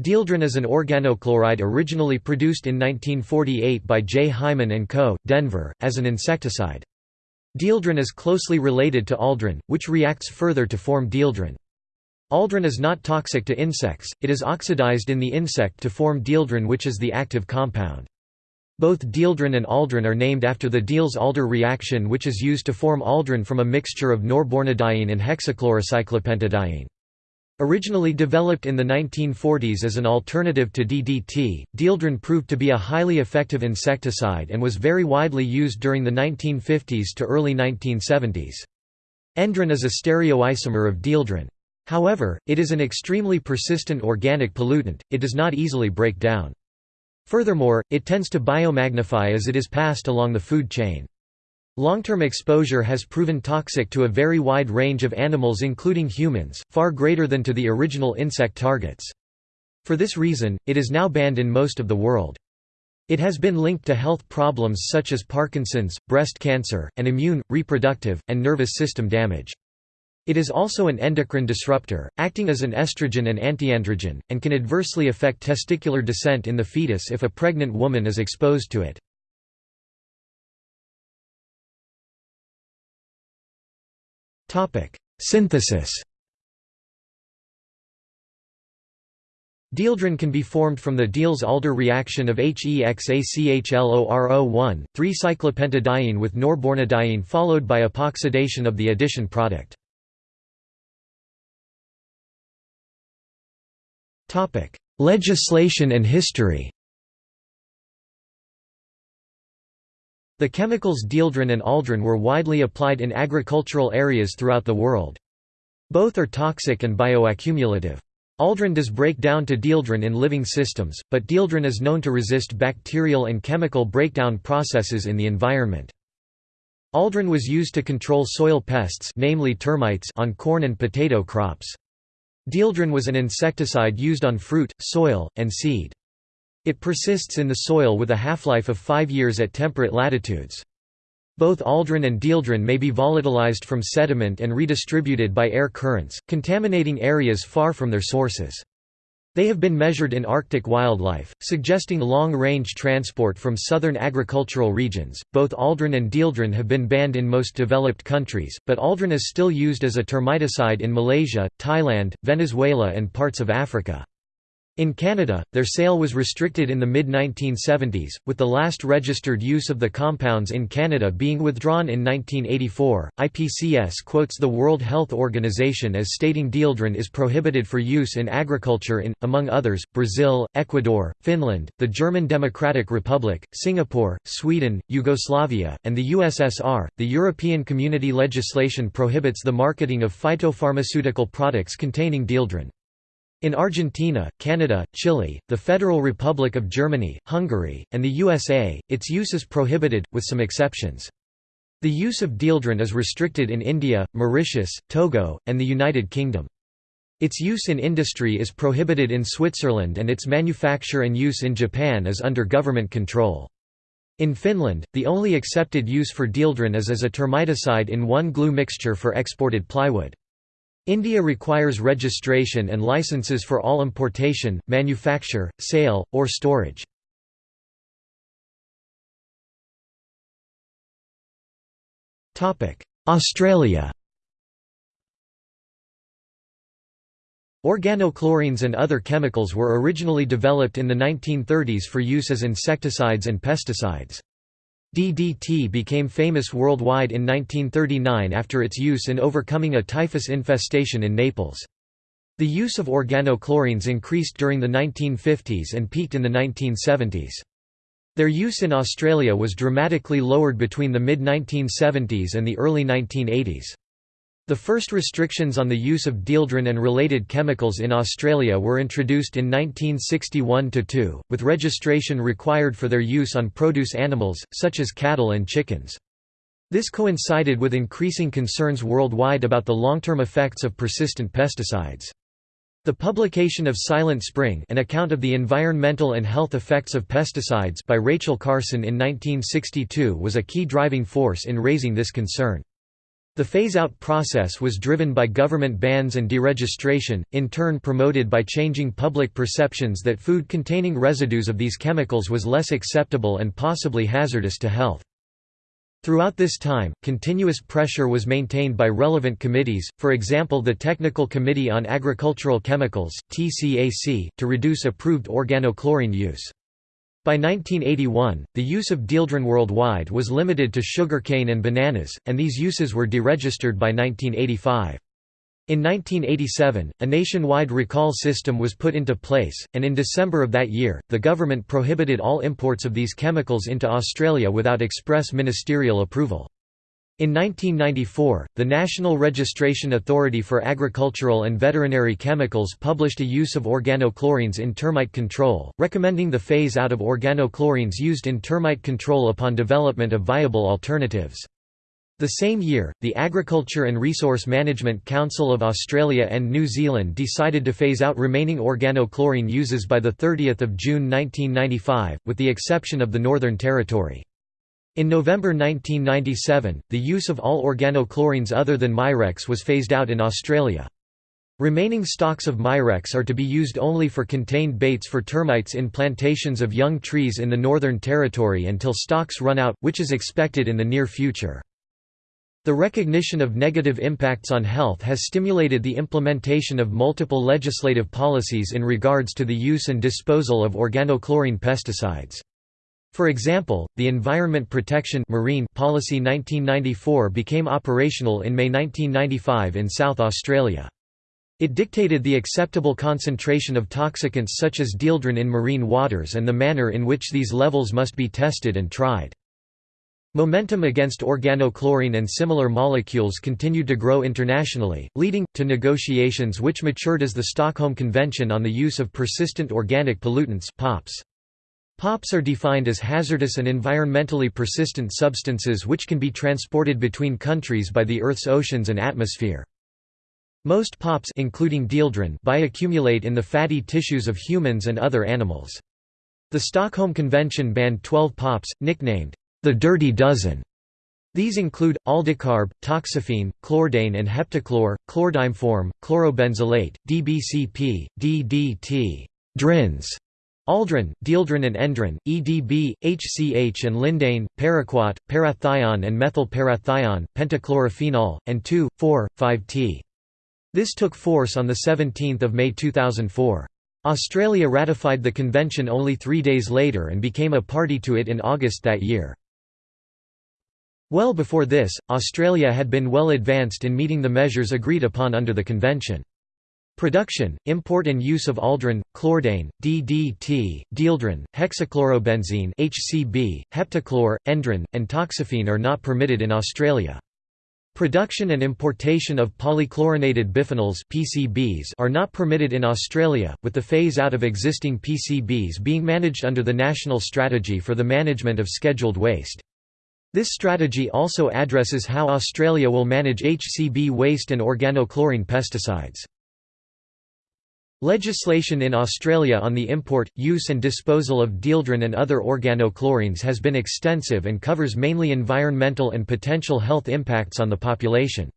Dieldrin is an organochloride originally produced in 1948 by J. Hyman & Co., Denver, as an insecticide. Dieldrin is closely related to aldrin, which reacts further to form dieldrin. Aldrin is not toxic to insects, it is oxidized in the insect to form dieldrin which is the active compound. Both dieldrin and aldrin are named after the Diels-Alder reaction which is used to form aldrin from a mixture of norbornadiene and hexachlorocyclopentadiene. Originally developed in the 1940s as an alternative to DDT, dieldrin proved to be a highly effective insecticide and was very widely used during the 1950s to early 1970s. Endrin is a stereoisomer of dieldrin. However, it is an extremely persistent organic pollutant, it does not easily break down. Furthermore, it tends to biomagnify as it is passed along the food chain. Long-term exposure has proven toxic to a very wide range of animals including humans, far greater than to the original insect targets. For this reason, it is now banned in most of the world. It has been linked to health problems such as Parkinson's, breast cancer, and immune, reproductive, and nervous system damage. It is also an endocrine disruptor, acting as an estrogen and antiandrogen, and can adversely affect testicular descent in the fetus if a pregnant woman is exposed to it. Synthesis Dieldrin can be formed from the Diels-Alder reaction of HEXACHLORO1, 3-cyclopentadiene with norbornadiene followed by epoxidation of the addition product. Topic: Legislation and history. The chemicals dieldrin and aldrin were widely applied in agricultural areas throughout the world. Both are toxic and bioaccumulative. Aldrin does break down to dieldrin in living systems, but dieldrin is known to resist bacterial and chemical breakdown processes in the environment. Aldrin was used to control soil pests namely termites on corn and potato crops. Dieldrin was an insecticide used on fruit, soil, and seed. It persists in the soil with a half-life of 5 years at temperate latitudes. Both aldrin and dieldrin may be volatilized from sediment and redistributed by air currents, contaminating areas far from their sources. They have been measured in Arctic wildlife, suggesting long-range transport from southern agricultural regions. Both aldrin and dieldrin have been banned in most developed countries, but aldrin is still used as a termiticide in Malaysia, Thailand, Venezuela and parts of Africa. In Canada, their sale was restricted in the mid-1970s, with the last registered use of the compounds in Canada being withdrawn in 1984. IPCS quotes the World Health Organization as stating dieldrin is prohibited for use in agriculture in, among others, Brazil, Ecuador, Finland, the German Democratic Republic, Singapore, Sweden, Yugoslavia, and the USSR. The European Community legislation prohibits the marketing of phytopharmaceutical products containing dieldrin. In Argentina, Canada, Chile, the Federal Republic of Germany, Hungary, and the USA, its use is prohibited, with some exceptions. The use of dieldrin is restricted in India, Mauritius, Togo, and the United Kingdom. Its use in industry is prohibited in Switzerland and its manufacture and use in Japan is under government control. In Finland, the only accepted use for dieldrin is as a termiticide in one glue mixture for exported plywood. India requires registration and licenses for all importation, manufacture, sale, or storage. Australia Organochlorines and other chemicals were originally developed in the 1930s for use as insecticides and pesticides. DDT became famous worldwide in 1939 after its use in overcoming a typhus infestation in Naples. The use of organochlorines increased during the 1950s and peaked in the 1970s. Their use in Australia was dramatically lowered between the mid-1970s and the early 1980s. The first restrictions on the use of dieldrin and related chemicals in Australia were introduced in 1961–2, with registration required for their use on produce animals, such as cattle and chickens. This coincided with increasing concerns worldwide about the long-term effects of persistent pesticides. The publication of Silent Spring an account of the environmental and health effects of pesticides by Rachel Carson in 1962 was a key driving force in raising this concern. The phase-out process was driven by government bans and deregistration, in turn promoted by changing public perceptions that food containing residues of these chemicals was less acceptable and possibly hazardous to health. Throughout this time, continuous pressure was maintained by relevant committees, for example the Technical Committee on Agricultural Chemicals to reduce approved organochlorine use. By 1981, the use of dieldrin worldwide was limited to sugarcane and bananas, and these uses were deregistered by 1985. In 1987, a nationwide recall system was put into place, and in December of that year, the government prohibited all imports of these chemicals into Australia without express ministerial approval. In 1994, the National Registration Authority for Agricultural and Veterinary Chemicals published a use of organochlorines in termite control, recommending the phase out of organochlorines used in termite control upon development of viable alternatives. The same year, the Agriculture and Resource Management Council of Australia and New Zealand decided to phase out remaining organochlorine uses by 30 June 1995, with the exception of the Northern Territory. In November 1997, the use of all organochlorines other than Mirex was phased out in Australia. Remaining stocks of Mirex are to be used only for contained baits for termites in plantations of young trees in the Northern Territory until stocks run out, which is expected in the near future. The recognition of negative impacts on health has stimulated the implementation of multiple legislative policies in regards to the use and disposal of organochlorine pesticides. For example, the Environment Protection Marine Policy 1994 became operational in May 1995 in South Australia. It dictated the acceptable concentration of toxicants such as dieldrin in marine waters and the manner in which these levels must be tested and tried. Momentum against organochlorine and similar molecules continued to grow internationally, leading, to negotiations which matured as the Stockholm Convention on the Use of Persistent Organic Pollutants POPs. POPs are defined as hazardous and environmentally persistent substances which can be transported between countries by the Earth's oceans and atmosphere. Most POPs including dieldrin bioaccumulate in the fatty tissues of humans and other animals. The Stockholm Convention banned 12 POPs, nicknamed the Dirty Dozen. These include, aldicarb, toxaphene, chlordane and heptachlor, chlordimeform, chlorobenzylate, DBCP, DDT, DRINS, Aldrin, dieldrin and endrin, EDB, HCH and lindane, paraquat, parathion and methyl methylparathion, pentachlorophenol, and 2,4,5-T. This took force on 17 May 2004. Australia ratified the convention only three days later and became a party to it in August that year. Well before this, Australia had been well advanced in meeting the measures agreed upon under the convention. Production, import and use of aldrin, chlordane, DDT, dieldrin, hexachlorobenzene HCB, heptachlor, endrin, and toxaphene are not permitted in Australia. Production and importation of polychlorinated biphenyls PCBs are not permitted in Australia, with the phase-out of existing PCBs being managed under the National Strategy for the Management of Scheduled Waste. This strategy also addresses how Australia will manage HCB waste and organochlorine pesticides. Legislation in Australia on the import, use and disposal of dieldrin and other organochlorines has been extensive and covers mainly environmental and potential health impacts on the population.